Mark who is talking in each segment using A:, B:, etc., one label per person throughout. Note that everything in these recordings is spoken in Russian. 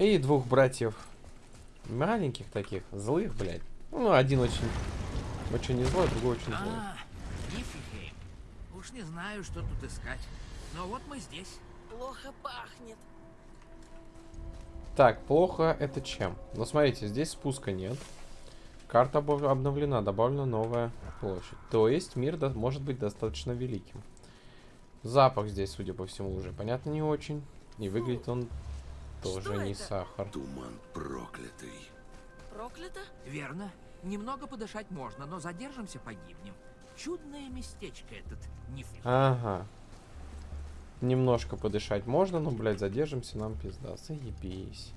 A: И двух братьев маленьких таких, злых, блядь. Ну, один очень, очень не злой, другой очень злой.
B: А, Нифльхейм. Уж не знаю, что тут искать. Но вот мы здесь.
C: Плохо пахнет.
A: Так, плохо это чем? Ну, смотрите, здесь спуска нет. Карта обновлена, добавлена новая площадь. То есть мир может быть достаточно великим. Запах здесь, судя по всему, уже понятно не очень. И выглядит он тоже
C: Что
A: не
C: это?
A: сахар.
D: Туман проклятый.
C: Проклято?
B: Верно. Немного подышать можно, но задержимся, погибнем. Чудное местечко этот Нифльхейм.
A: Ага. Немножко подышать можно, но, блядь, задержимся, нам пизда. Заебись.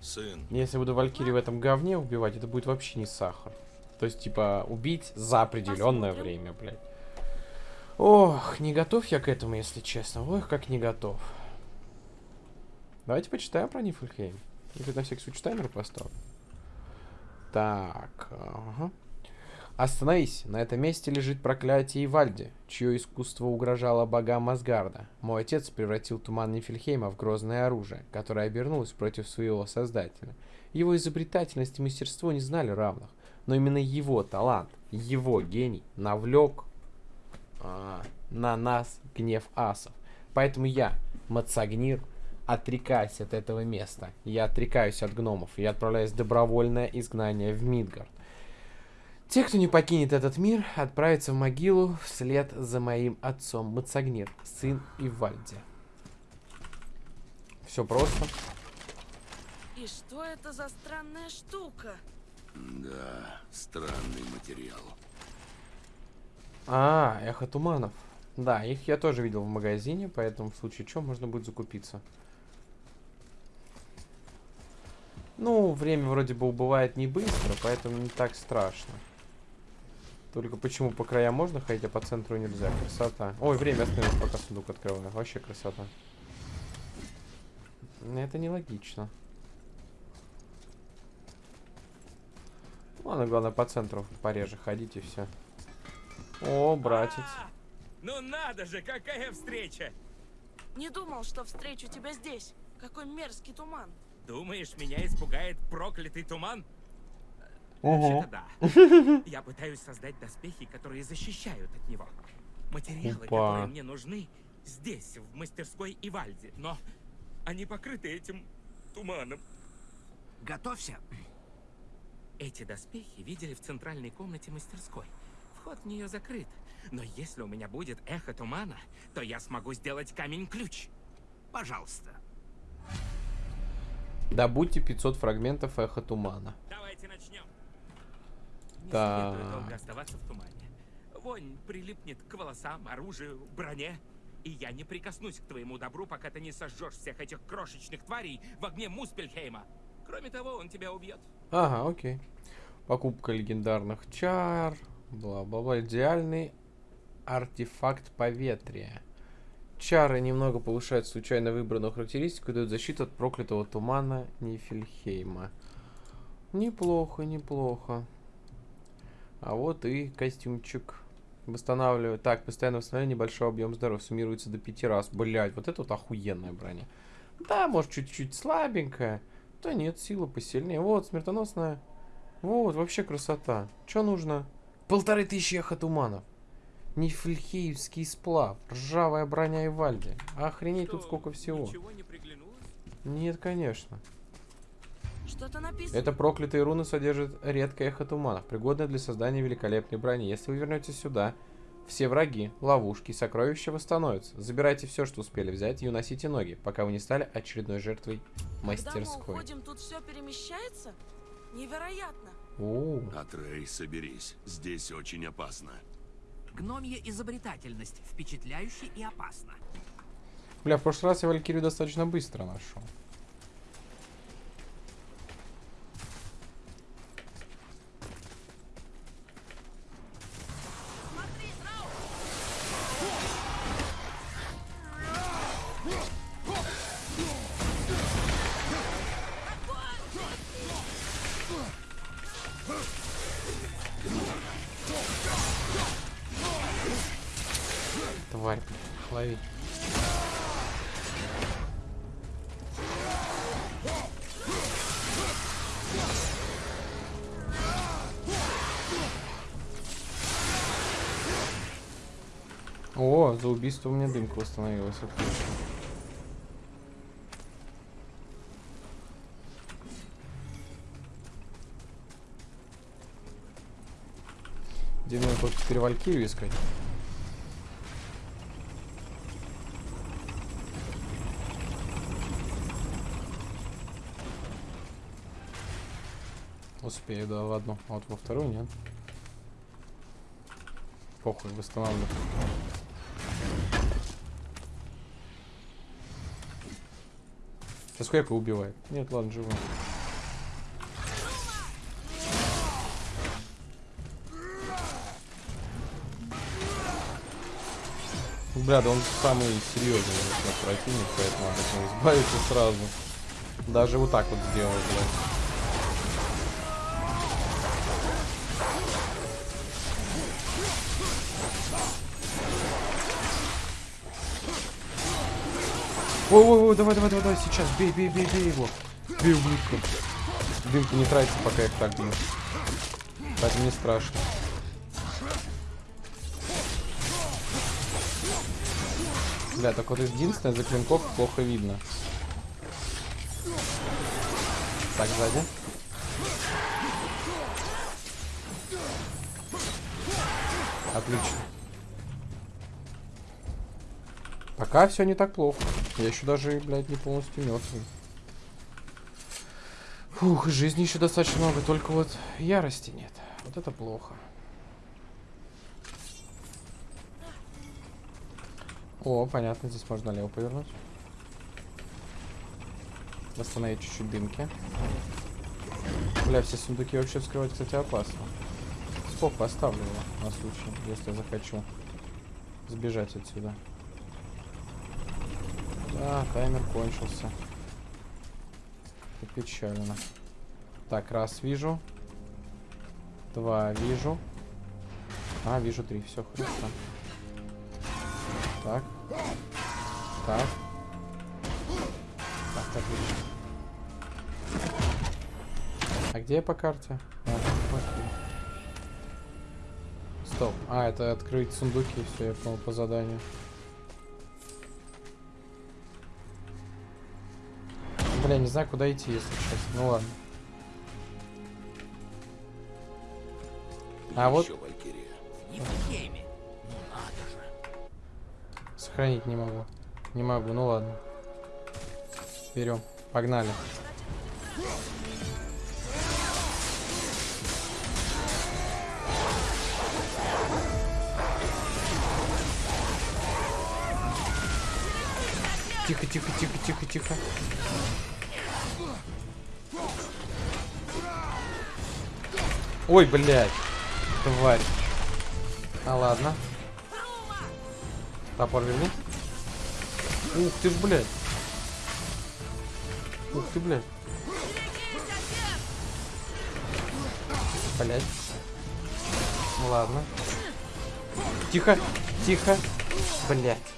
D: Сын,
A: Если буду Валькири в этом говне убивать, это будет вообще не сахар. То есть, типа, убить за определенное
C: Посмотрим.
A: время, блядь. Ох, не готов я к этому, если честно. Ох, как не готов. Давайте почитаем про Нифльхейм. Или на всякий случай таймер поставлю. Так, ага. Остановись, на этом месте лежит проклятие Ивальди, чье искусство угрожало богам Асгарда. Мой отец превратил туман Нифельхейма в грозное оружие, которое обернулось против своего создателя. Его изобретательность и мастерство не знали равных, но именно его талант, его гений навлек а, на нас гнев асов. Поэтому я, Мацагнир, отрекаюсь от этого места. Я отрекаюсь от гномов и отправляюсь в добровольное изгнание в Мидгард. Те, кто не покинет этот мир, отправятся в могилу вслед за моим отцом Мацагнир, сын Ивальди. Все просто.
C: И что это за странная штука?
D: да, странный материал.
A: А, эхо туманов. Да, их я тоже видел в магазине, поэтому в случае чего можно будет закупиться. Ну, время вроде бы убывает не быстро, поэтому не так страшно. Только почему по краям можно ходить, а по центру нельзя? Красота. Ой, время остановилось, пока сундук открываю. Вообще красота. Ну, Это нелогично. Ладно, главное по центру пореже ходить и все. О, братец.
E: А, Ну надо же, какая встреча!
C: Не думал, что встречу тебя здесь. Какой мерзкий туман.
E: Думаешь, меня испугает проклятый туман?
A: Ого.
E: Вообще-то да. Я пытаюсь создать доспехи, которые защищают от него. Материалы,
A: Опа.
E: которые мне нужны, здесь, в мастерской Ивальди. Но они покрыты этим туманом.
B: Готовься.
E: Эти доспехи видели в центральной комнате мастерской. Вход в нее закрыт. Но если у меня будет эхо тумана, то я смогу сделать камень-ключ.
B: Пожалуйста.
A: Добудьте 500 фрагментов эхо тумана.
E: Давайте начнем. Не следует долго оставаться в тумане. Вонь прилипнет к волосам, оружию, броне. И я не прикоснусь к твоему добру, пока ты не сожжешь всех этих крошечных тварей в огне Муспельхейма. Кроме того, он тебя убьет.
A: Ага, окей. Покупка легендарных чар. Бла-бла-бла. Идеальный артефакт поветрия. Чары немного повышают случайно выбранную характеристику и дают защиту от проклятого тумана Нифельхейма. Неплохо, неплохо. А вот и костюмчик. Восстанавливаю. Так, постоянно восстановление, небольшой объем здоровья. Суммируется до пяти раз. Блять, вот это вот охуенная броня. Да, может, чуть-чуть слабенькая. Да нет, сила посильнее. Вот, смертоносная. Вот, вообще красота. Что нужно? Полторы тысячи эхо туманов. Нифльхиевский сплав. Ржавая броня и вальди. Охренеть тут
E: Что,
A: сколько всего.
E: Ничего не приглянулось?
A: Нет, конечно.
C: Что-то написано.
A: Это проклятые руны содержат редкое эхо туманов, пригодное для создания великолепной брони. Если вы вернетесь сюда, все враги, ловушки и сокровища восстановятся. Забирайте все, что успели взять, и уносите ноги, пока вы не стали очередной жертвой
C: Когда мы
A: мастерской.
C: уходим, тут все перемещается? Невероятно.
A: О,
D: Атрей, соберись. Здесь очень опасно.
B: Гномья изобретательность. Впечатляюще и опасно.
A: Бля, в прошлый раз я Валькирию достаточно быстро нашел. О, за убийство у меня дымка восстановилась. Отлично. Где мне только теперь Валькирию искать? Успею, да, в одну. А вот во вторую нет. Похуй, восстанавливаю. Сейчас Квека убивает. Нет, ладно, живой. Бля, да он самый серьезный противник, поэтому от него избавиться сразу. Даже вот так вот сделал, блядь. Ой, ой, ой, давай, давай, давай, сейчас, бей, бей, бей, бей его. Бей, ублюдка. Дымка не тратится, пока я их так бью. Поэтому не страшно. Бля, так вот единственное, за клинков плохо видно. Так, сзади. Отлично. Пока все не так плохо. Я еще даже, блядь, не полностью мертвый. Фух, жизни еще достаточно много, только вот ярости нет. Вот это плохо. О, понятно, здесь можно лево повернуть. Восстановить чуть-чуть дымки. Бля, все сундуки вообще вскрывать, кстати, опасно. Сколько оставлю его на случай, если захочу сбежать отсюда. Да, таймер кончился. Это печально. Так, раз вижу. Два вижу. А, вижу три. Все хорошо. Так. Так. Так, отлично. А где я по карте? А. Стоп. А, это открыть сундуки, все, я понял по заданию. Бля, не знаю, куда идти, если честно. Ну ладно. А вот-. Сохранить не могу. Не могу, ну ладно. Берем. Погнали. Тихо, тихо, тихо, тихо, тихо. Ой, блядь. Тварь. А ладно. Топор верни. Ух ты ж, блядь. Ух ты, блядь. Блядь. Ну ладно. Тихо, тихо. Блядь.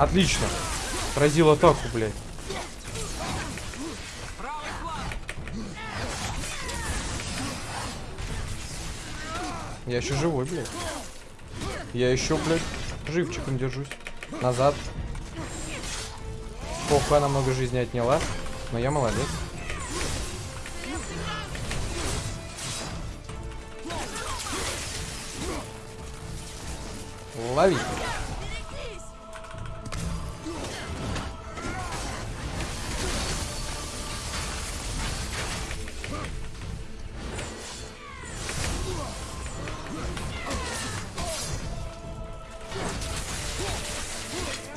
A: Отлично. Разил атаку, блядь. Я еще живой, блядь. Я еще, блядь, живчиком держусь. Назад. Похуй, она много жизни отняла. Но я молодец. Лови.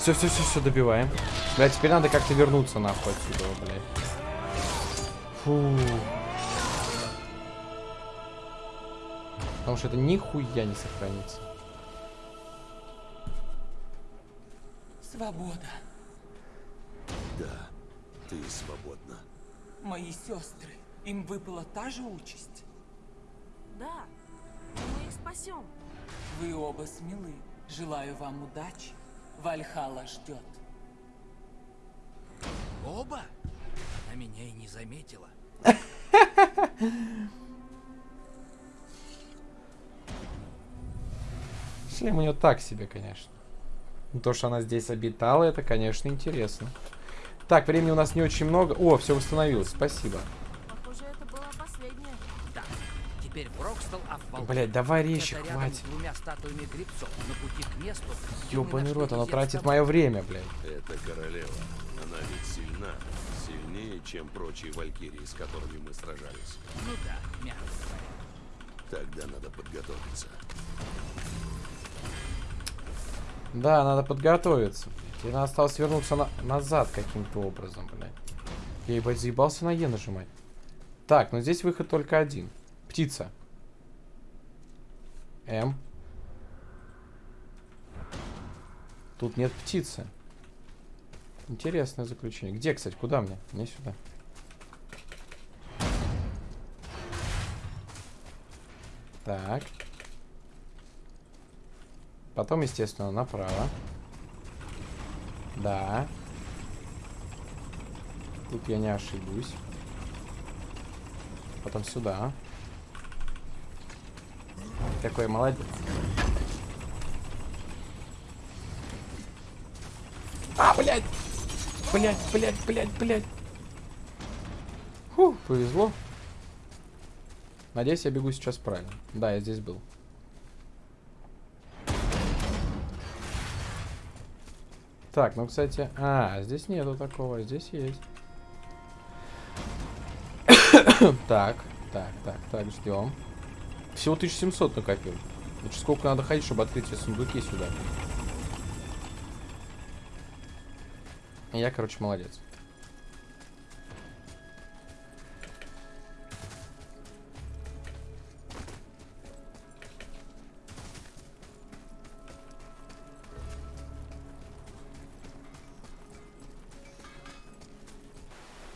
A: Все, все, все, все, добиваем. Бля, теперь надо как-то вернуться нахуй отсюда, блядь. Фу. Потому что это нихуя не сохранится.
F: Свобода.
D: Да, ты свободна.
F: Мои сестры. Им выпала та же участь.
C: Да. Мы их спасем.
F: Вы оба смелы. Желаю вам удачи. Вальхала ждет.
B: Оба? Она меня и не заметила.
A: Шлем у нее так себе, конечно. Ну, То, что она здесь обитала, это, конечно, интересно. Так, времени у нас не очень много. О, все восстановилось, спасибо.
C: Похоже, это была последняя.
B: Да. Теперь Брокстел Афвал.
A: Блять, давай речи, хватит.
B: двумя статуями грибцов на пути к месту. где мы
A: Ёбаный рот, она тратит мое время, блядь.
D: Это королева. Она ведь сильна. Сильнее, чем прочие валькирии, с которыми мы сражались.
B: Ну да, мягко говоря.
D: Тогда надо подготовиться.
A: Да, надо подготовиться. И надо осталось вернуться на- назад каким-то образом, блядь. Я ебать заебался на Е нажимать. Так, но здесь выход только один. Птица. М. Тут нет птицы. Интересное заключение. Где, кстати, куда мне? Мне сюда. Так. Потом, естественно, направо. Да. Тут я не ошибусь. Потом сюда. Такой молодец. А, блядь! Блядь, блядь, блядь, блядь. Фу, повезло. Надеюсь, я бегу сейчас правильно. Да, я здесь был. Так, ну, кстати... А, здесь нету такого, здесь есть. так, так, так, так, ждем. Всего 1700 накопил. Значит, сколько надо ходить, чтобы открыть все сундуки сюда? Я, короче, молодец.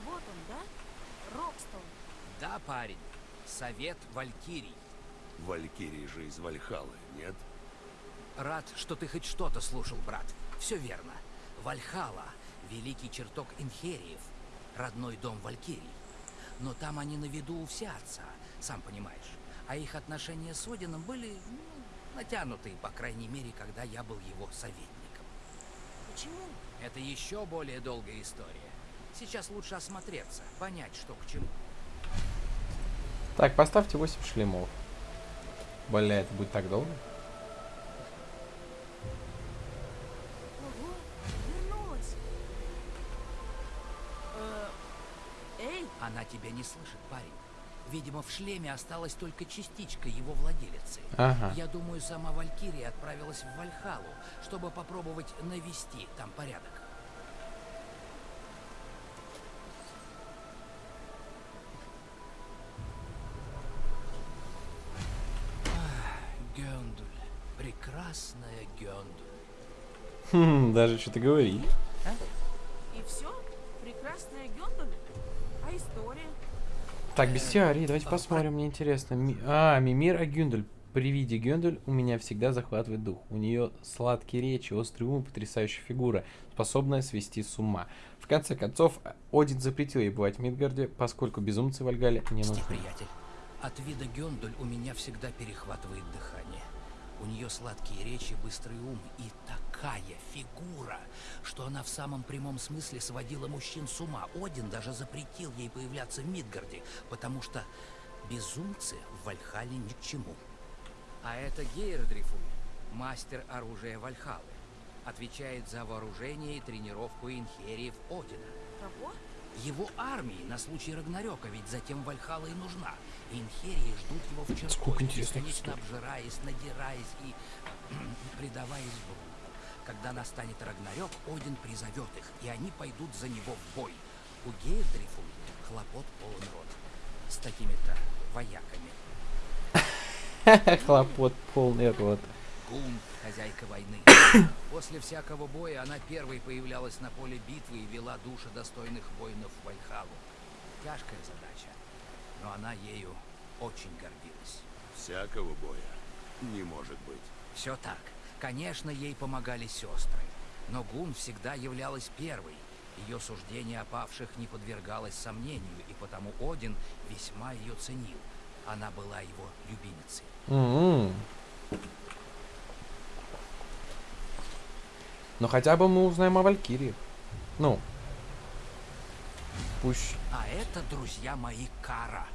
C: Вот он, да? Рокстон.
B: Да, парень. Совет Валькирий.
D: Валькирии же из Вальхалы, нет?
B: Рад, что ты хоть что-то слушал, брат. Все верно. Вальхала — великий чертог Инхериев, родной дом Валькирий. Но там они на виду у всеотца, сам понимаешь. А их отношения с Одином были ну, натянутые, по крайней мере, когда я был его советником.
C: Почему?
B: Это еще более долгая история. Сейчас лучше осмотреться, понять, что к чему.
A: Так, поставьте 8 шлемов. Бля, это будет так долго?
B: Она тебя не слышит, парень. Видимо, в шлеме осталась только частичка его владелицы.
A: Ага.
B: Я думаю, сама Валькирия отправилась в Вальхалу, чтобы попробовать навести там порядок. Ах, Гёндуль. Прекрасная Гёндуль.
A: Хм, даже что-то говорит.
C: и все? Прекрасная Гёндаль? А история?
A: Так, бестиарий, давайте посмотрим, мне интересно. Ми- А, Мимир Агюндель. При виде Гюндель у меня всегда захватывает дух. У нее сладкие речи, острый ум и потрясающая фигура, способная свести с ума. В конце концов, Один запретил ей бывать в Мидгарде, поскольку безумцы в Альгале не нужны.
B: приятель. От вида Гёндуль у меня всегда перехватывает дыхание. У нее сладкие речи, быстрый ум и такая фигура, что она в самом прямом смысле сводила мужчин с ума. Один даже запретил ей появляться в Мидгарде, потому что безумцы в Вальхале ни к чему. А это Гейрдрифуль, мастер оружия Вальхалы. Отвечает за вооружение и тренировку инхериев Одина.
C: Кого?
B: Его армии на случай Рагнарёка, ведь затем Вальхала и нужна. Инхерии ждут его в чертоге,
A: Сколько интересных
B: бесконечно обжираясь, надираясь и предаваясь Богу. Когда настанет Рагнарёк, Один призовет их, и они пойдут за него в бой. У Гейрдрифу хлопот полон рот. С такими-то вояками.
A: Хлопот полный рот.
B: Гун, хозяйка войны. После всякого боя она первой появлялась на поле битвы и вела души достойных воинов в Вальхалу. Тяжкая задача, но она ею очень гордилась.
D: Всякого боя. Не может быть.
B: Все так. Конечно, ей помогали сестры. Но Гун всегда являлась первой. Ее суждение о павших не подвергалось сомнению, и потому Один весьма ее ценил. Она была его любимицей.
A: М-м. Но хотя бы мы узнаем о Валькирии. Ну. Пусть...
B: А это, друзья мои, Кара.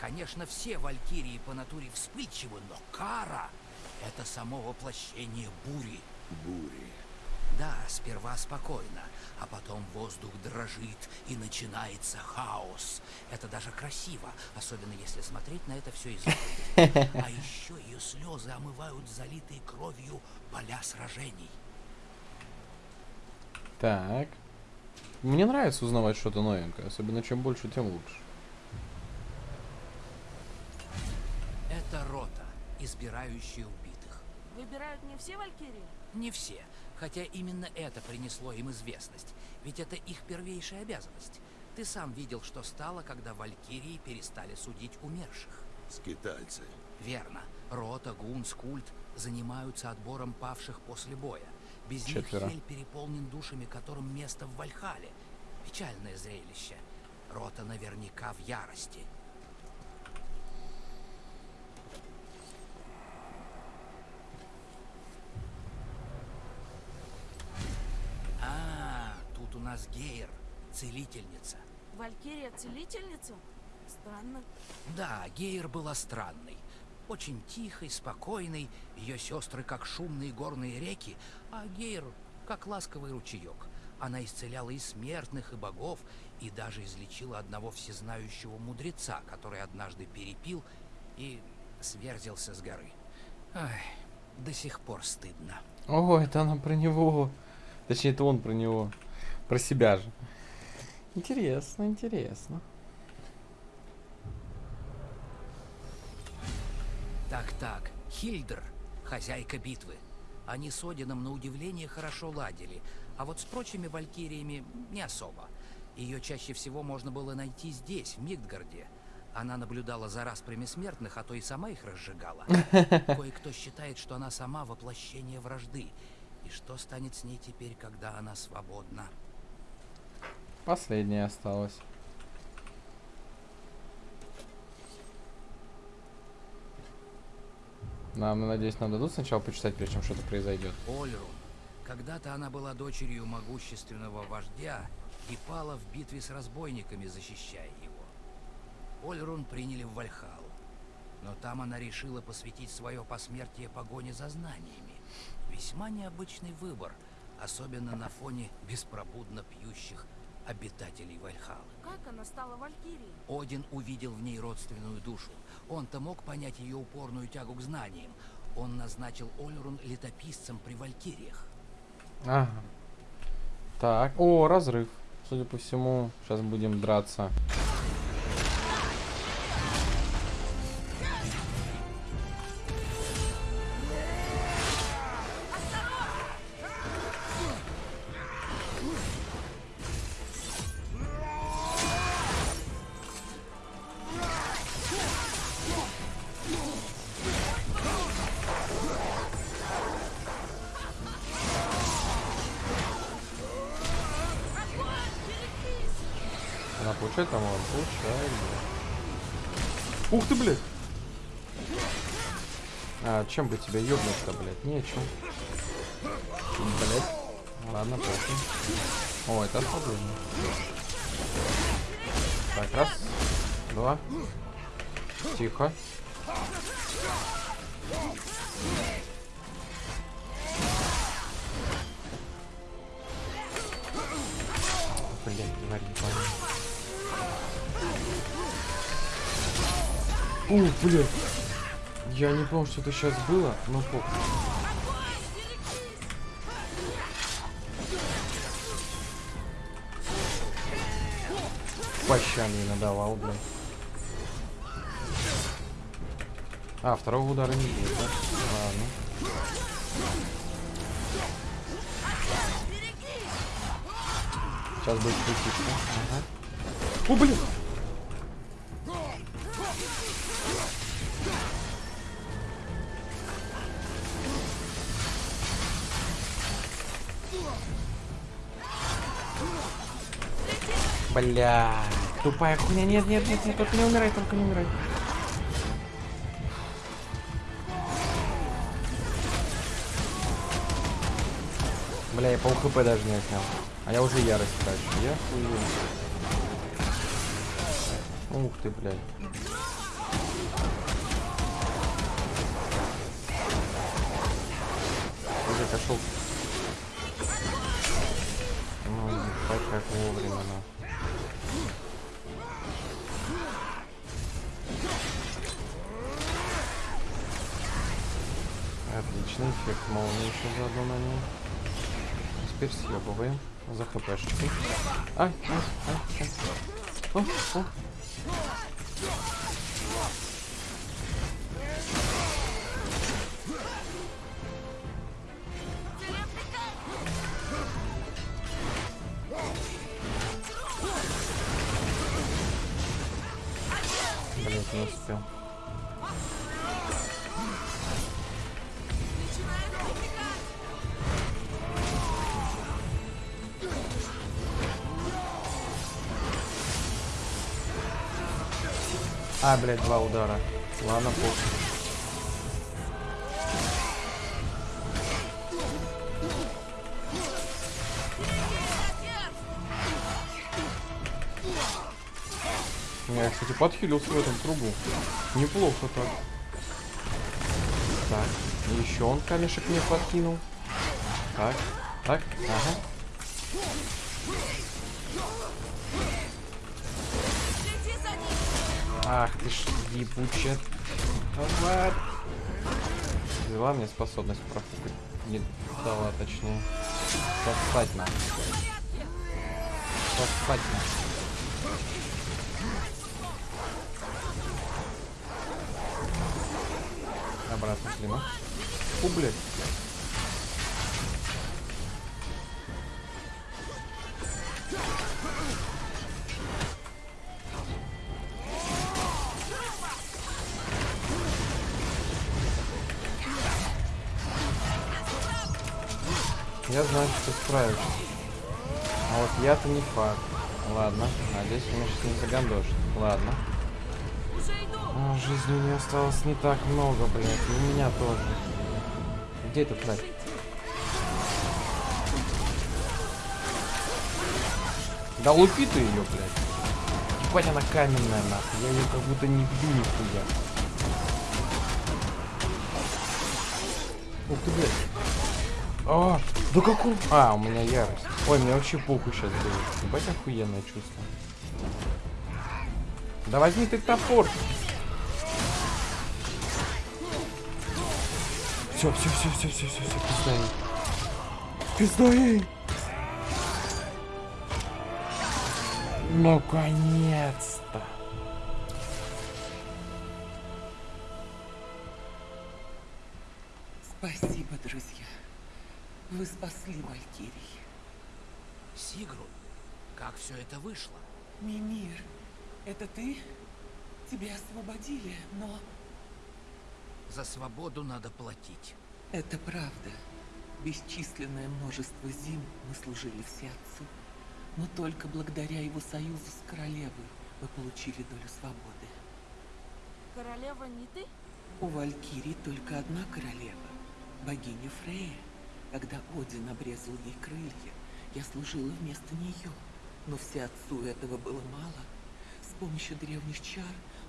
B: Конечно, все валькирии по натуре вспыльчивы, но Кара — это само воплощение бури.
D: Бури.
B: Да, сперва спокойно, а потом воздух дрожит и начинается хаос. Это даже красиво, особенно если смотреть на это все изнутри. А еще ее слезы омывают залитые кровью поля сражений.
A: Так. Мне нравится узнавать что-то новенькое. Особенно чем больше, тем лучше.
B: Это рота, избирающая убитых.
C: Выбирают не все валькирии?
B: Не все, хотя именно это принесло им известность, ведь это их первейшая обязанность. Ты сам видел, что стало, когда валькирии перестали судить умерших.
D: Скитальцы.
B: Верно. Рота, Гун, Скульт занимаются отбором павших после боя. Без
A: Четверо.
B: них Хель переполнен душами, которым место в Вальхале. Печальное зрелище. Рота наверняка в ярости. А, тут у нас Гейр, целительница.
C: Валькирия-целительница? Странно.
B: Да, Гейр была странной. Очень тихой, спокойной, ее сестры как шумные горные реки, а Гейр как ласковый ручеек. Она исцеляла и смертных, и богов, и даже излечила одного всезнающего мудреца, который однажды перепил и сверзился с горы. Ай, до сих пор стыдно.
A: О, это она про него. Точнее, это он про него. Про себя же. Интересно, интересно.
B: Хильдер, хозяйка битвы. Они с Одином на удивление хорошо ладили, а вот с прочими валькириями не особо. Ее чаще всего можно было найти здесь, в Мидгарде. Она наблюдала за распрями смертных, а то и сама их разжигала. Кое-кто считает, что она сама воплощение вражды. И что станет с ней теперь, когда она свободна?
A: Последняя осталась. Нам, надеюсь, нам дадут сначала почитать, прежде чем что-то произойдет.
B: Ольрун. Когда-то она была дочерью могущественного вождя и пала в битве с разбойниками, защищая его. Ольрун приняли в Вальхалу. Но там она решила посвятить свое посмертие погоне за знаниями. Весьма необычный выбор, особенно на фоне беспробудно пьющих обитателей Вальхалы.
C: Как она стала валькирией?
B: Один увидел в ней родственную душу. Он-то мог понять ее упорную тягу к знаниям. Он назначил Ольрун летописцем при Валькириях.
A: Ага. Так, о, разрыв. Судя по всему, сейчас будем драться. Чем бы тебя ёбнуть-то, блядь? Нечем. Блядь. Ладно, похуй. О, это ослабление. Так, раз, два. Тихо. Блядь, тварь ебаная. Ух, блядь. Я не помню, что это сейчас было, но похуй. Пощан ей надавал, блядь. А, второго удара не будет, да? Ладно. Сейчас будет крутиться. Ага. О, блин! Бля, тупая хуйня. Нет, нет, нет, нет, только не умирай, только не умирай. Бля, я пол хп даже не отнял. А я уже ярость трачу. Я хую. Ух ты, блядь. Уже кошел. Ну, как вовремя, ну. Отличный эффект молнии еще заодно на нем. Теперь съебываем за хпшечку. Ай, ай, ай, ай. О, о. А, блядь, два удара. Ладно, похуй. Я, кстати, подхилился в этом кругу. Неплохо так. Так, еще он камешек мне подкинул. Так, так, ага. Ах ты ж ебучая тварь. Взяла мне способность профукать. Не дала, точнее. Сосать на. Сосать на. Обратно клина. Фу, блядь. Я знаю, что справишься. А вот я-то не факт. Ладно, надеюсь, меня сейчас не загандошит. Ладно. А, жизни у нее осталось не так много, блядь. И у меня тоже. Где эта тварь? Да лупи ты ее, блядь. Ебать, она каменная, нахуй. Я ее как будто не бью нихуя. Ух ты, блядь. А, да какой? А, у меня ярость. Ой, мне вообще похуй сейчас будет. Ебать охуенное чувство. Да возьми ты топор. Все, все, все, все, все, все, все, пизда ей. Пизда ей. Наконец-то.
F: Спасибо, друзья. Вы спасли Валькирий.
B: Сигрун, как все это вышло?
F: Мимир, это ты? Тебя освободили, но
B: За свободу надо платить.
F: это правда. Бесчисленное множество зим мы служили все отцу. Но только благодаря его союзу с королевой мы получили долю свободы.
C: Королева не ты?
F: У Валькирии только одна королева, богиня Фрея. Когда Один обрезал ей крылья, я служила вместо нее. Но все отцу этого было мало. С помощью древних чар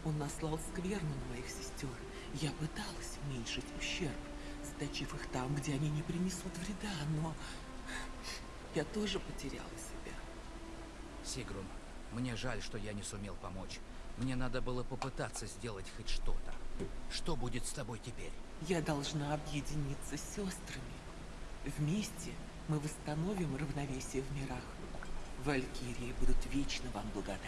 F: он наслал скверну на моих сестер. Я пыталась уменьшить ущерб, заточив их там, где они не принесут вреда, но я тоже потеряла себя.
B: Сигрун, мне жаль, что я не сумел помочь. Мне надо было попытаться сделать хоть что-то. Что будет с тобой теперь?
F: Я должна объединиться с сестрами. Вместе мы восстановим равновесие в мирах. Валькирии будут вечно вам благодарны.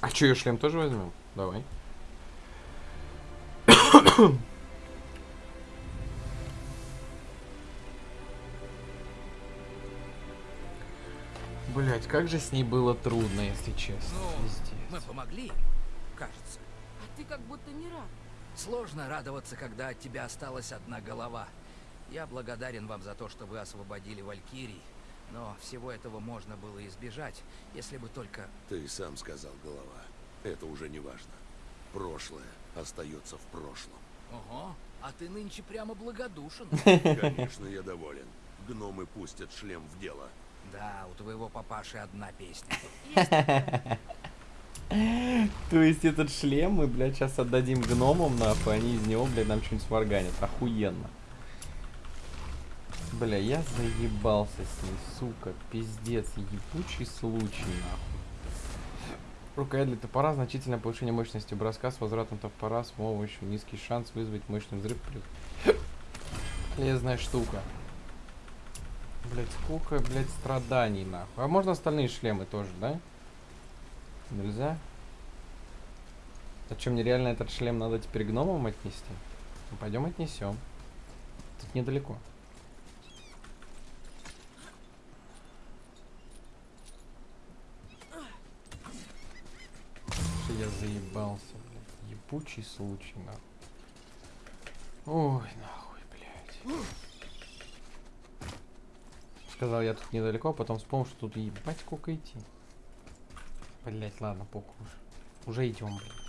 A: А что, ее шлем тоже возьмем? Давай. Блять, как же с ней было трудно, если честно.
B: Ну,
A: Пиздец.
B: мы помогли, кажется.
C: А ты как будто не рад.
B: Сложно радоваться, когда от тебя осталась одна голова. Я благодарен вам за то, что вы освободили Валькирий, но всего этого можно было избежать, если бы только...
D: Ты сам сказал, голова. Это уже не важно. Прошлое остается в прошлом.
B: Ого, а ты нынче прямо благодушен.
D: Конечно, я доволен. Гномы пустят шлем в дело.
B: Да, у твоего папаши одна песня.
A: То есть этот шлем мы, блядь, сейчас отдадим гномам, нахуй, они из него, блядь, нам что-нибудь сварганят. Охуенно. Бля, я заебался с ней, сука, пиздец, ебучий случай, нахуй. Рукоять для топора, значительное повышение мощности броска с возвратом топора с помощью низкий шанс вызвать мощный взрыв. Полезная штука. Блять, сколько, блять, страданий, нахуй. А можно остальные шлемы тоже, да? Нельзя? А что, мне реально этот шлем надо теперь гномам отнести? Ну, пойдем отнесем. Тут недалеко. Я заебался, блядь. Ебучий случай, нахуй. Ой, нахуй, блядь. Сказал я тут недалеко, а потом вспомнил, что тут ебать сколько идти. Блять, ладно, похуй уже. Идем, блядь.